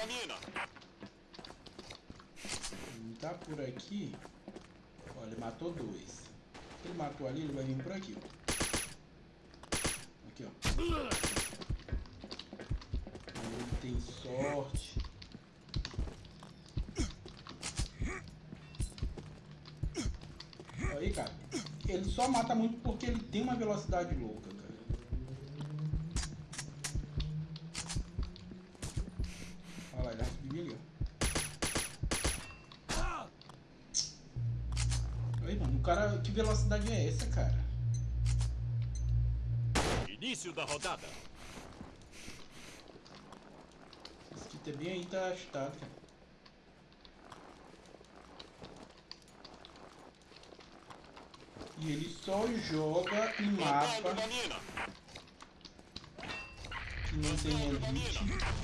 uma mina. Tá por aqui. Olha, ele matou dois. Ele matou ali, ele vai vir por aqui. Aqui, ó. Ele tem sorte. Aí, cara. Ele só mata muito porque ele tem uma velocidade louca, cara. Ó. Aí, mano, o cara. Que velocidade é essa, cara? Início da rodada. Esse kit é bem aí, tá agitado, cara. E ele só joga em mapa que não tem